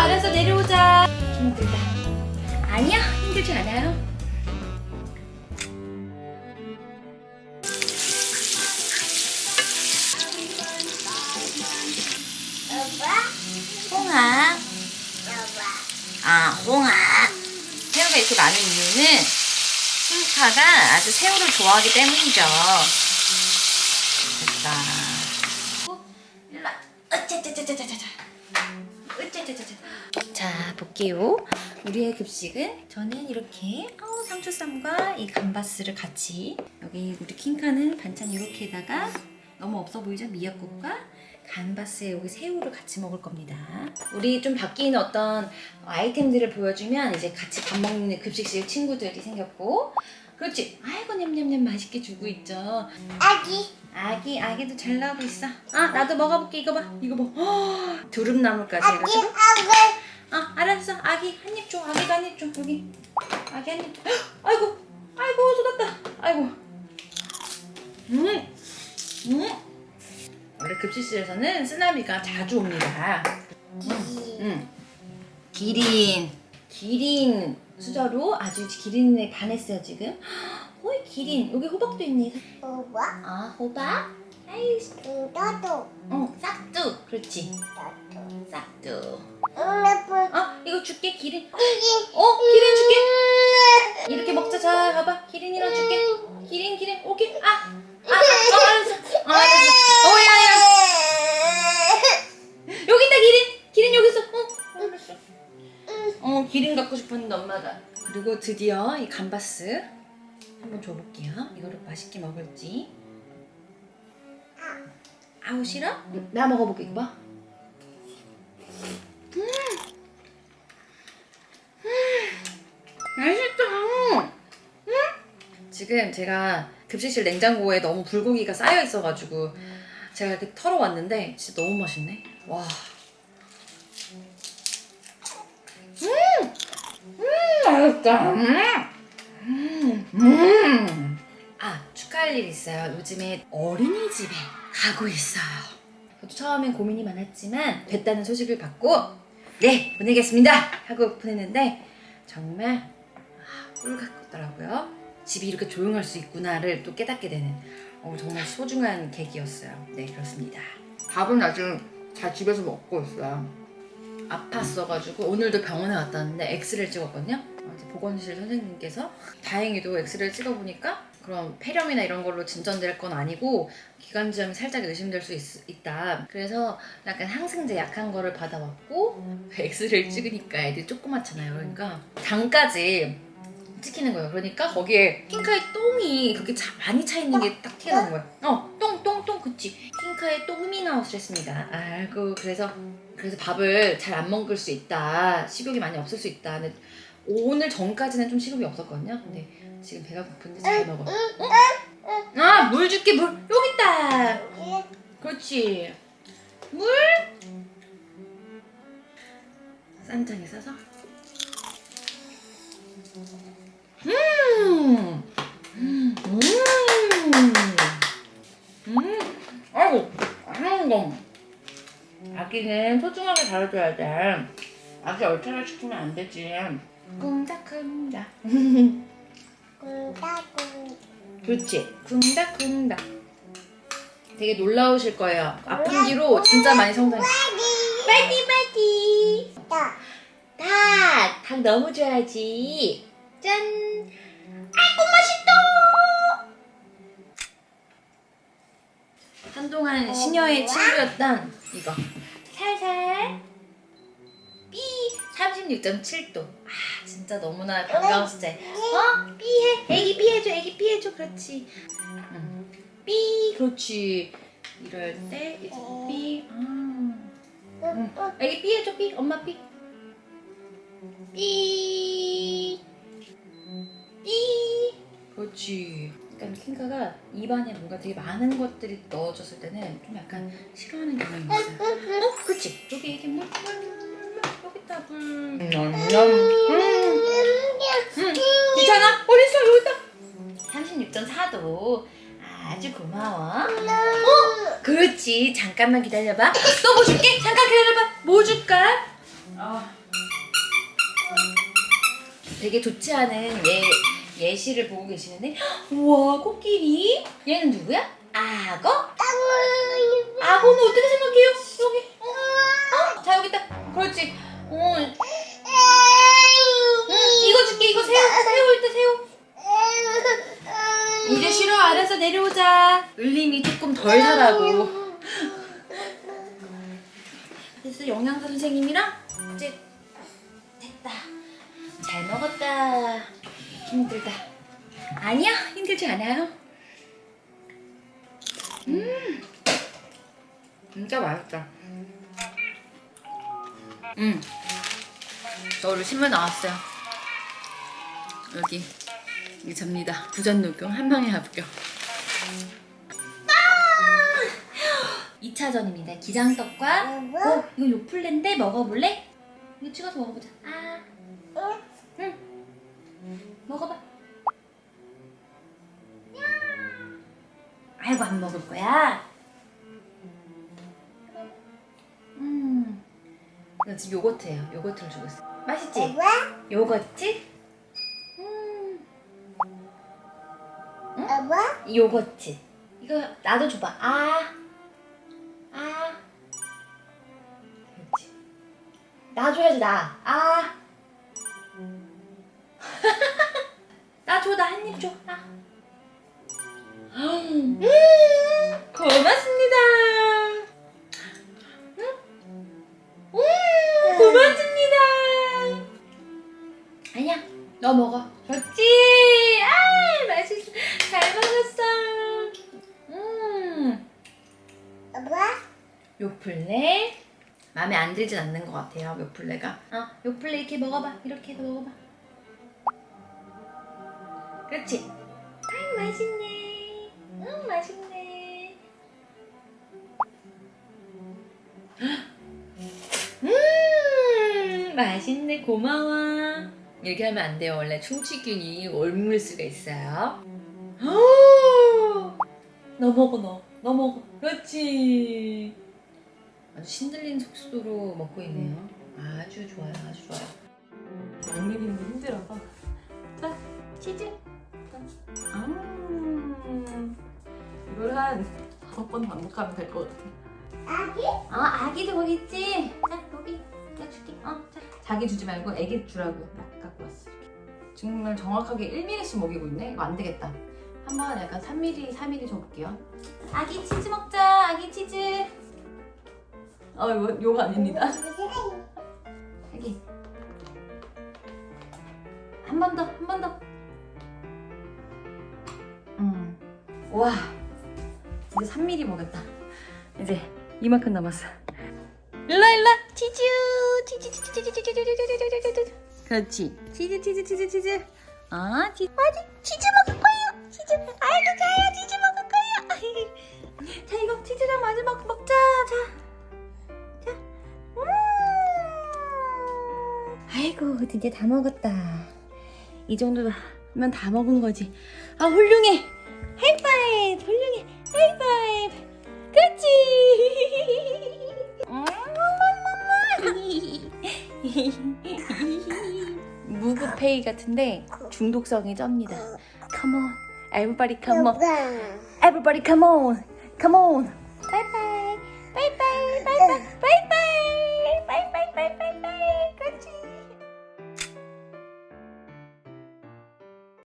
알았어 내려오자. 힘들다. 아니야 힘들지 않아요. 홍아. 아 홍아. 새우가 이렇게 많은 이유는 핑카가 아주 새우를 좋아하기 때문이죠 됐다 일로 와. 어짜짜짜짜짜짜 어짜짜짜짜 자 볼게요 우리의 급식은 저는 이렇게 어, 상추쌈과 이 감바스를 같이 여기 우리 킹카는 반찬 이렇게다가 너무 없어 보이죠? 미역국과 감바스에 여기 새우를 같이 먹을 겁니다. 우리 좀 바뀌는 어떤 아이템들을 보여주면 이제 같이 밥 먹는 급식실 친구들이 생겼고 그렇지. 아이고 냠냠냠 맛있게 주고 있죠. 아기 아기 아기도 잘 나오고 있어. 아 나도 먹어볼게 이거 봐 이거 봐. 허, 두릅나물까지 아기 해가지고. 아기 아 알았어 아기 한 입 줘. 아기도 한입 줘. 여기 아기 한 입. 줘. 헉, 아이고 아이고 쏟았다. 아이고. 음 음. 원래 급식실에서는 쓰나미가 자주 옵니다. 음. 기린 기린 수저로 아주 기린에 반했어요 지금. 어이 기린 여기 호박도 있네. 오빠 아 호박? 아이 나도 어 싹두 그렇지 싹두. 응애플 어 이거 줄게 기린. 아기 어 기린 줄게. 이렇게 먹자 자 봐봐 기린이랑 줄게. 기린 기린 오케이 아. 아, 아, 어, 알았어. 어, 알았어. 어, 야, 야. 여기 있다, 기린. 기린 여기 있어. 어, 알았어. 어, 기린 갖고 싶었는데 엄마가. 그리고 드디어 이 감바스 한번 줘볼게요. 이거를 맛있게 먹을지. 아우 싫어? 나 먹어볼게 이거 봐. 지금 제가 급식실 냉장고에 너무 불고기가 쌓여 있어가지고 제가 이렇게 털어왔는데 진짜 너무 맛있네. 와. 음, 음, 맛있다. 음, 음, 음. 아 축하할 일 있어요. 요즘에 어린이집에 가고 있어요. 저도 처음엔 고민이 많았지만 됐다는 소식을 받고 네 보내겠습니다 하고 보냈는데 정말 아, 꿀 같더라고요. 집이 이렇게 조용할 수 있구나를 또 깨닫게 되는 어, 정말 소중한 계기였어요. 네 그렇습니다. 밥은 아직 잘 집에서 먹고 있어요. 아팠어가지고 오늘도 병원에 갔다 왔는데 엑스레이를 찍었거든요. 어, 보건실 선생님께서 다행히도 엑스레이를 찍어보니까 그런 폐렴이나 이런 걸로 진전될 건 아니고 기관지염이 살짝 의심될 수 있, 다 그래서 약간 항생제 약한 거를 받아왔고 엑스레이를 찍으니까 애들이 조그맣잖아요. 그러니까 당까지 찍히는 거예요. 그러니까 거기에 킹카의 똥이 그렇게 차, 많이 차 있는 게딱 나는 거예요. 어, 똥, 똥, 똥, 그치. 킹카의 똥이 나오셨습니다. 아이고, 그래서 그래서 밥을 잘 안 먹을 수 있다. 식욕이 많이 없을 수 있다. 근데 오늘 전까지는 좀 식욕이 없었거든요. 근데 지금 배가 고픈데 잘 먹어. 어? 아, 물 줄게, 물. 여기 있다. 그렇지. 물. 쌈장에 싸서. 음. 음. 음. 아이고, 안 거. 아기는 소중하게 다뤄줘야 돼. 아기 얼차려 시키면 안 되지. 쿵닥쿵닥. 군다군 그렇지. 쿵닥쿵닥. 되게 놀라우실 거예요. 아픈 뒤로 진짜 많이 성장해. 빨리 빨리. 다 닭! 닭 너무 좋아하지. 짠! 아이고 맛있다! 한동안 시녀의 친구였던 이거. 살살. 삐! 36.7도. 아 진짜 너무나 반가웠을 때. 어? 삐해. 애기 삐해줘. 애기 삐해줘. 그렇지. 응. 삐. 그렇지. 이럴 때 이제 삐. 아. 응. 애기 삐해줘. 삐. 엄마 삐. 삐. 그렇지. 그러니까 킹카가 입안에 뭔가 되게 많은 것들이 넣어졌을 때는 좀 약간 싫어하는 경향이 있어요. 어? 그렇지. 여기 이게 물, 물, 물. 여기 물. 냠냠. 음. 음. 괜찮아? 어디 있어? 여기 있다. 36.4도. 아주 고마워. 어? 그렇지. 잠깐만 기다려봐. 또 뭐 줄게? 잠깐 기다려봐. 뭐 줄까? 아. 되게 좋지 않은 예, 예시를 보고 계시는데 우와 코끼리 얘는 누구야? 악어? 악어는 어떻게 생각해요? 여기 어? 어? 자 여기 있다 그렇지 어. 응, 이거 줄게 이거 새우 새우 있다 새우 이제 싫어 알아서 내려오자 을림이 조금 덜 자라고 그래서 영양사 선생님이랑 이제 됐다 잘 먹었다 힘들다. 아니야 힘들지 않아요. 음. 진짜 맛있다. 음. 저를 신문 나왔어요. 여기. 여기 접니다. 부전 녹용 한 방에 합격. 2차전입니다. 기장떡과 어 이거 요플레인데 먹어볼래? 이거 찍어서 먹어보자. 아. 응. 먹어봐. 아이고 안 먹을 거야. 음. 이거 지금 요거트예요. 요거트를 주고 있어. 맛있지? 요거트? 음. 이 요거트. 이거 나도 줘봐. 아. 아. 그렇지. 나 줘야지 나. 아. 나 줘, 나 한 입 줘. 나. 음, 고맙습니다. 음, 음, 고맙습니다. 아니야, 너 먹어. 좋지? 아, 맛있어. 잘 먹었어. 음, 요플레. 마음에 안 들진 않는 것 같아요, 요플레가. 어, 요플레 이렇게 먹어봐. 이렇게 해서 먹어봐. 그렇지? 아이 맛있네. 응 맛있네. 음 맛있네 고마워. 이렇게 하면 안 돼요. 원래 충치균이 옮을 수가 있어요. 너 먹어 너. 너 먹어. 그렇지. 아주 신들린 속도로 먹고 있네요. 아주 좋아요. 아주 좋아요. 양미리는 힘들어서 자 치즈 음 이걸 한 다섯 번 반복하면 될 것 같아 어, 아기도 거기 있지? 자, 여기. 내가 줄게. 어, 자. 자기 주지 말고 애기 주라고 딱 갖고 왔어. 이렇게. 정말 정확하게 1mm씩 먹이고 있네? 이거 안 되겠다. 한번 약간 3mm, 4mm 줘볼게요. 아기 치즈 먹자, 아기 치즈. 어 이거 요거 아닙니다 아기. 한 번 더, 한 번 더. 와. 이제 3mm 먹였다. 이제 이만큼 남았어. 일라 일라 치즈 치즈 치즈 치즈 치즈 치즈 치즈 치즈 그렇지 치즈 치즈 치즈 치즈 아 치즈 아직 치즈 먹을 거예요 치즈 아이고 자요 치즈 먹을 거예요 자 이거 치즈랑 마지막 먹자 자 자 음. 아이고 드디어 다 먹었다 이 정도면 다 먹은 거지 아 훌륭해 훌륭해 하이파이브 그치 무브페이 같은데 중독성이 쩝니다 Come on Everybody come on Everybody come on Come on Bye bye Bye bye Bye bye Bye bye